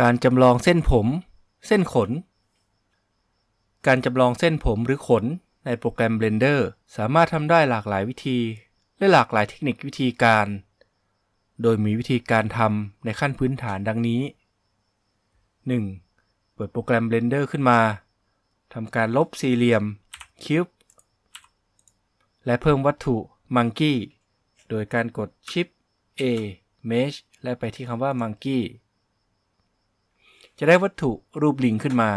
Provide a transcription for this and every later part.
การจำลองเส้นผม เส้นขน การจำลองเส้นผมหรือขนในโปรแกรม Blender สามารถทำได้หลากหลายวิธี และหลากหลายเทคนิควิธีการ โดยมีวิธีการทำในขั้นพื้นฐานดังนี้ 1. เปิดโปรแกรม Blender ขึ้นมาทำการลบสี่เหลี่ยม Cube และเพิ่มวัตถุ Monkey โดยการกด Shift A Mesh และไปที่คำว่า Monkey จะได้วัตถุรูปลิงขึ้นมา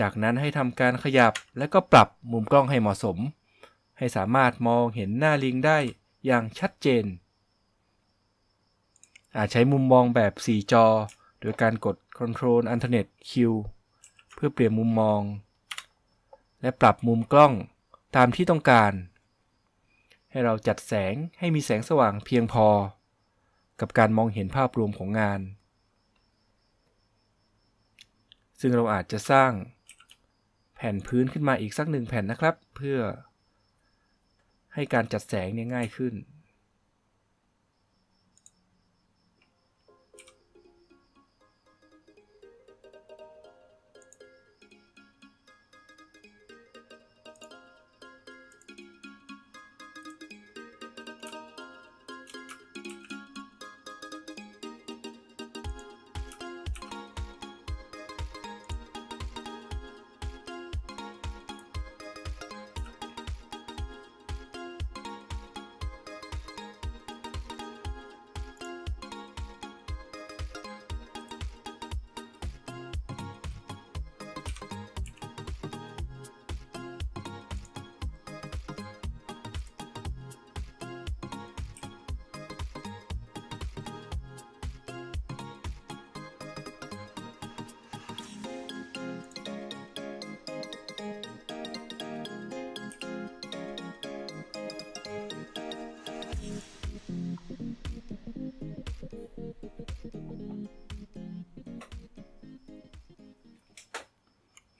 จากนั้นให้ทำการขยับและก็ปรับมุมกล้องให้เหมาะสม ให้สามารถมองเห็นหน้าลิงได้อย่างชัดเจน อาจใช้มุมมองแบบ 4 จอ โดยการกด Ctrl Alternate Q เพื่อเปลี่ยนมุมมอง และปรับมุมกล้องตามที่ต้องการ ให้เราจัดแสงให้มีแสงสว่างเพียงพอ กับการมองเห็นภาพรวมของงาน ซึ่งเราอาจจะสร้าง แผ่นพื้นขึ้นมาอีกสักหนึ่งแผ่นนะครับ เพื่อให้การจัดแสงเนี่ยง่ายขึ้น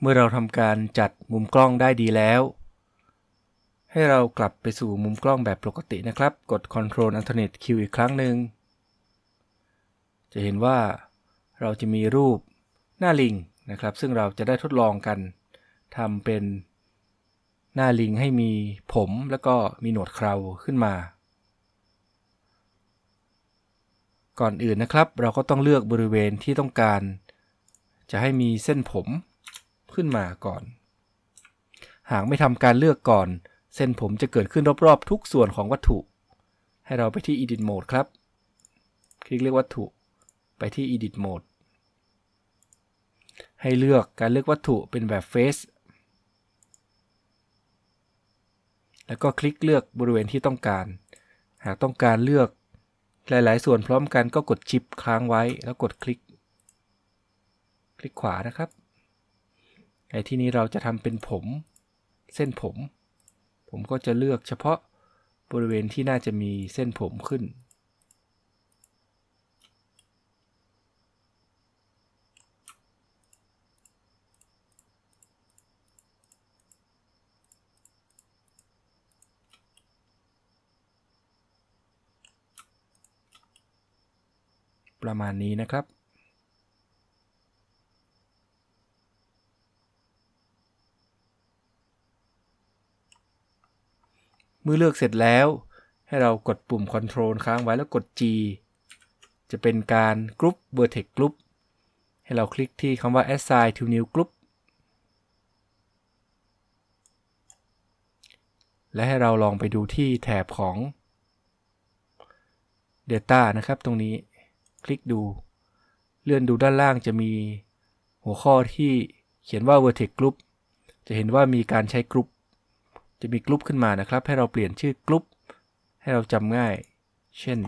เมื่อเราทำการจัดมุมกล้องได้ดีแล้ว ให้เรากลับไปสู่มุมกล้องแบบปกตินะครับ กด Ctrl Alternate Q อีกครั้งหนึ่ง จะเห็นว่าเราจะมีรูปหน้าลิงนะครับ ซึ่งเราจะได้ทดลองกันทำเป็นหน้าลิงให้มีผมแล้วก็มีหนวดเคราขึ้นมา ก่อนอื่นนะครับ เราก็ต้องเลือกบริเวณที่ต้องการ จะให้มีเส้นผม ขึ้นมาก่อน หากไม่ทำการเลือกก่อน เส้นผมจะเกิดขึ้นรอบๆ ทุกส่วนของวัตถุ ให้เราไปที่ Edit Mode ครับ คลิกเลือกวัตถุ ไปที่ Edit Mode ให้เลือกการเลือกวัตถุเป็นแบบ Face แล้วก็คลิกเลือกบริเวณที่ต้องการ หากต้องการเลือกหลาย ๆ ส่วนพร้อมกันก็กดชิปค้างไว้แล้วกดคลิก คลิกขวานะครับ ในที่นี้เราจะทำเป็นผม เส้นผม ผมก็จะเลือกเฉพาะบริเวณที่น่าจะมีเส้นผมขึ้น ประมาณนี้นะครับ มื่อเลือกเสร็จแล้ว ให้เรากดปุ่ม Ctrl ค้างไว้แล้วกด G จะเป็นการกรุ๊ป Vertex Group ให้เราคลิกที่คำว่า Assign to New Group และให้เราลองไปดูที่แถบของ Data นะครับตรงนี้คลิกดู เลื่อนดูด้านล่างจะมีหัวข้อที่เขียนว่า Vertex Group จะเห็นว่ามีการใช้กรุ๊ป จะมีกลุ่มขึ้นมานะครับ ให้เราเปลี่ยนชื่อกลุ่มให้เราจำง่าย เช่น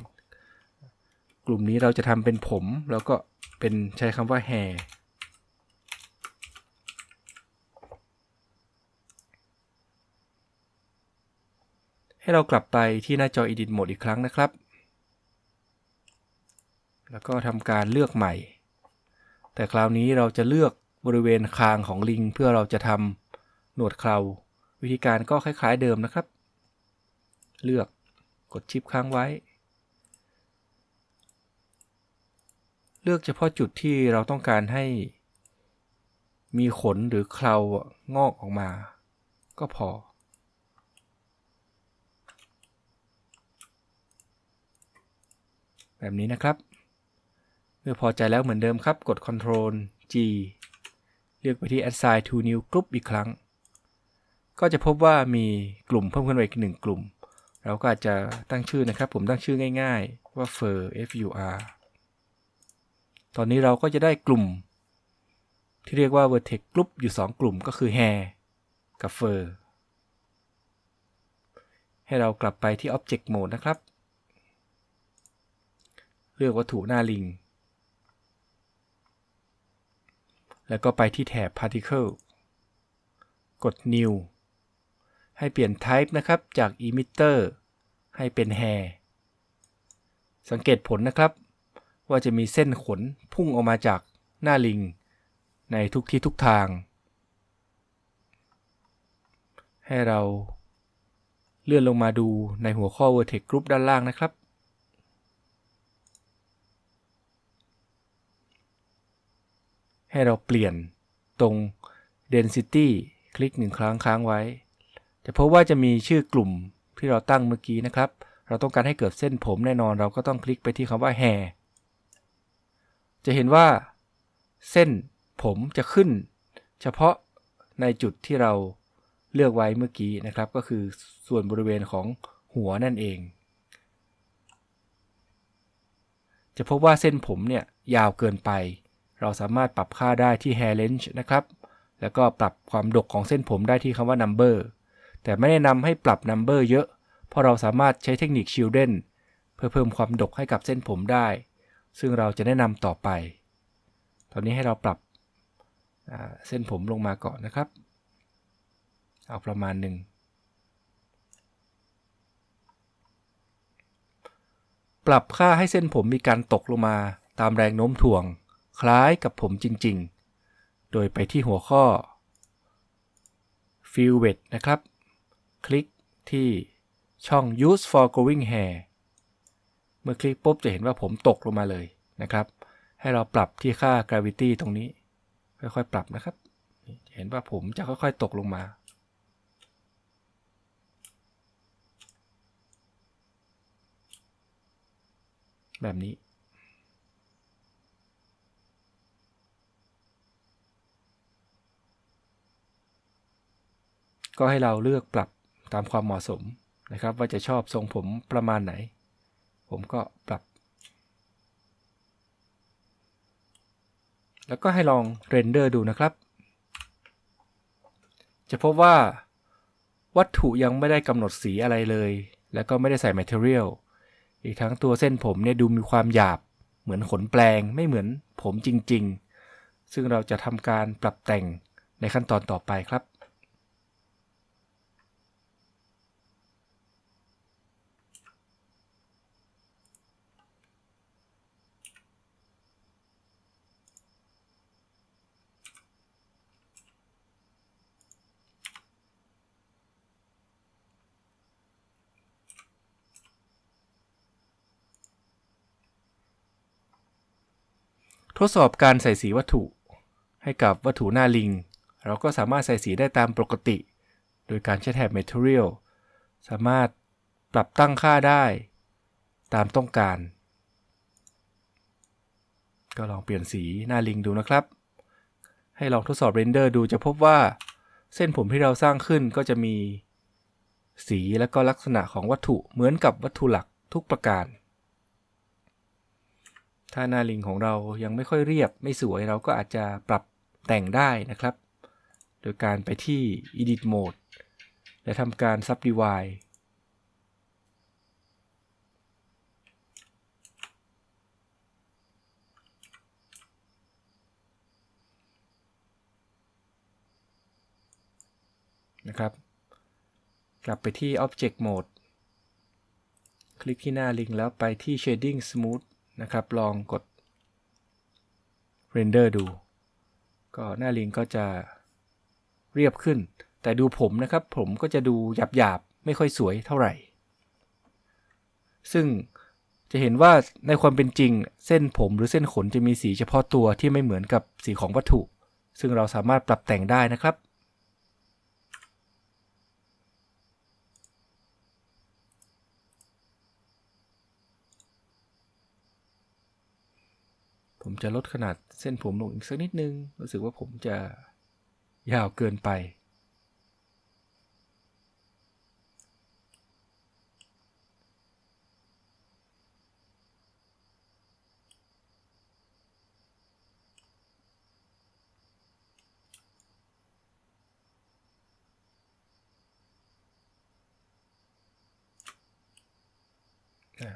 กลุ่มนี้เราจะทำเป็นผม แล้วก็เป็นใช้คำว่า hair ให้เรากลับไปที่หน้าจอ Edit Mode อีกครั้งนะครับ แล้วก็ทำการเลือกใหม่ แต่คราวนี้เราจะเลือกบริเวณคางของลิง เพื่อเราจะทำหนวดเครา วิธีการก็คล้าย ๆเดิมนะครับ เลือกกดชิปค้างไว้ เลือกเฉพาะจุดที่เราต้องการให้ มีขนหรือเครางอกออกมา ก็พอ แบบนี้นะครับ เมื่อพอใจแล้วเหมือนเดิมครับ กด Ctrl G เลือกไปที่ Assign to New Group อีกครั้ง ก็จะพบว่ามีกลุ่มเพิ่มขึ้นมาอีกหนึ่งกลุ่ม เราก็อาจจะตั้งชื่อนะครับ ผมตั้งชื่อง่ายๆ ว่า fur f u r ตอนนี้เราก็จะได้กลุ่ม ที่เรียกว่า vertex group อยู่ 2 กลุ่มก็คือ hair กับ fur ให้เรากลับไปที่ object mode นะครับ เลือกวัตถุหน้าลิง แล้วก็ไปที่แถบ particle กด new ให้เปลี่ยน type นะครับจาก emitter ให้เป็น hair สังเกตผลนะครับ ว่าจะมีเส้นขนพุ่งออกมาจากหน้าลิง ในทุกที่ทุกทาง ให้เราเลื่อนลงมาดูในหัวข้อ vertex group ด้านล่างนะครับ ให้เราเปลี่ยนตรง density คลิกหนึ่งครั้งค้างไว้ จะพบว่าจะมีชื่อกลุ่มที่เราตั้งเมื่อกี้นะครับ เราต้องการให้เกิดเส้นผมแน่นอนเราก็ต้องคลิกไปที่คำว่า hair จะเห็นว่า เส้นผมจะขึ้น เฉพาะในจุดที่เราเลือกไว้เมื่อกี้นะครับ ก็คือส่วนบริเวณของหัวนั่นเอง จะพบว่าเส้นผมเนี่ยยาวเกินไป เราสามารถปรับค่าได้ที่ hair length นะครับ แล้วก็ปรับความดกของเส้นผมได้ที่คำว่า number แต่ไม่แนะนำให้ปรับ number เยอะ เพราะเราสามารถใช้เทคนิค children เพื่อเพิ่มความดกให้กับเส้นผมได้ ซึ่งเราจะแนะนำต่อไป ตอนนี้ให้เราปรับเส้นผมลงมาก่อนนะครับ เอาประมาณหนึ่งปรับค่าให้เส้นผมมีการตกลงมาตามแรงโน้มถ่วง คล้ายกับผมจริง ๆ โดยไปที่หัวข้อ Fill w e t นะครับ คลิกที่ช่อง Use for growing hair เมื่อคลิกปุ๊บจะเห็นว่าผมตกลงมาเลยนะครับ ให้เราปรับที่ค่า gravity ตรงนี้ ค่อยๆ ปรับนะครับ เห็นว่าผมจะค่อยๆ ตกลงมาแบบนี้ ก็ให้เราเลือกปรับ ตามความเหมาะสมนะครับ ว่าจะชอบทรงผมประมาณไหน ผมก็ปรับ แล้วก็ให้ลองเรนเดอร์ดูนะครับ จะพบว่าวัตถุยังไม่ได้กำหนดสีอะไรเลย แล้วก็ไม่ได้ใส่ Material อีกทั้งตัวเส้นผมเนี่ยดูมีความหยาบ เหมือนขนแปลงไม่เหมือนผมจริง ๆ ซึ่งเราจะทำการปรับแต่งในขั้นตอนต่อไปครับ ทดสอบการใส่สีวัตถุ ให้กับวัตถุหน้าลิง เราก็สามารถใส่สีได้ตามปกติ โดยการใช้แถบ Material สามารถปรับตั้งค่าได้ตามต้องการ ก็ลองเปลี่ยนสีหน้าลิงดูนะครับ ให้ลองทดสอบเรนเดอร์ดูจะพบว่า เส้นผมที่เราสร้างขึ้นก็จะมีสีและก็ลักษณะของวัตถุเหมือนกับวัตถุหลักทุกประการ ถ้าหน้าลิงของเรายังไม่ค่อยเรียบไม่สวยเราก็อาจจะปรับแต่งได้นะครับ โดยการไปที่ Edit Mode และทำการ Subdivide นะครับ กลับไปที่ Object Mode คลิกที่หน้าลิงก์แล้วไปที่ shading smooth นะครับ ลองกด render ดู ก็หน้าลิงก็จะเรียบขึ้น แต่ดูผมนะครับ ผมก็จะดูหยาบๆ ไม่ค่อยสวยเท่าไหร่ ซึ่งจะเห็นว่าในความเป็นจริงเส้นผมหรือเส้นขนจะมีสีเฉพาะตัวที่ไม่เหมือนกับสีของวัตถุ ซึ่งเราสามารถปรับแต่งได้นะครับ ผมจะลดขนาดเส้นผมลงอีกสักนิดนึง รู้สึกว่าผมจะยาวเกินไป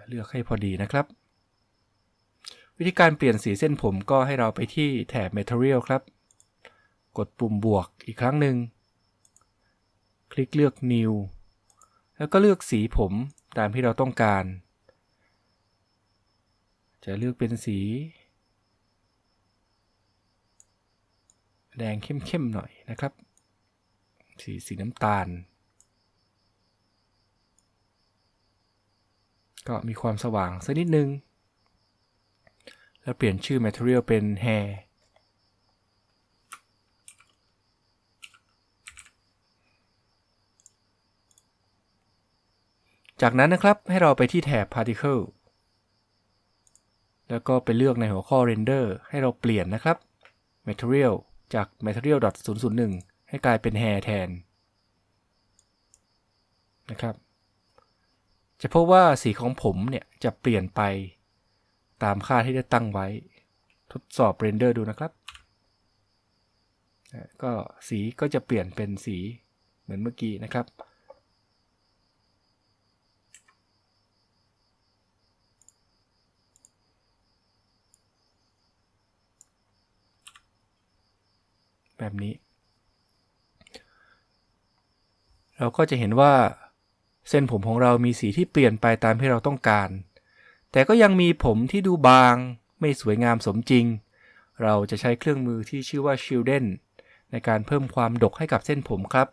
เลือกให้พอดีนะครับ วิธีการเปลี่ยนสีเส้นผมก็ให้เราไปที่แถบ Material ครับ กดปุ่มบวกอีกครั้งหนึ่ง คลิกเลือก New แล้วก็เลือกสีผมตามที่เราต้องการ จะเลือกเป็นสี แดงเข้มๆหน่อยนะครับ สีสีน้ำตาล ก็มีความสว่างสักนิดนึง แล้วเปลี่ยนชื่อ material เป็น hair จากนั้นนะครับให้เราไปที่แถบ particle แล้วก็ไปเลือกในหัวข้อ render ให้เราเปลี่ยนนะครับ material จาก material 001 ให้กลายเป็น hair แทนนะครับ จะพบว่าสีของผมเนี่ยจะเปลี่ยนไป ตามค่าที่ได้ตั้งไว้ ทดสอบเรนเดอร์ดูนะครับ ก็สีก็จะเปลี่ยนเป็นสีเหมือนเมื่อกี้นะครับ แบบนี้ เราก็จะเห็นว่าเส้นผมของเรามีสีที่เปลี่ยนไปตามที่เราต้องการ แต่ก็ยังมีผมที่ดูบาง ไม่สวยงามสมจริง เราจะใช้เครื่องมือที่ชื่อว่า Shielden ในการเพิ่มความดกให้กับเส้นผมครับ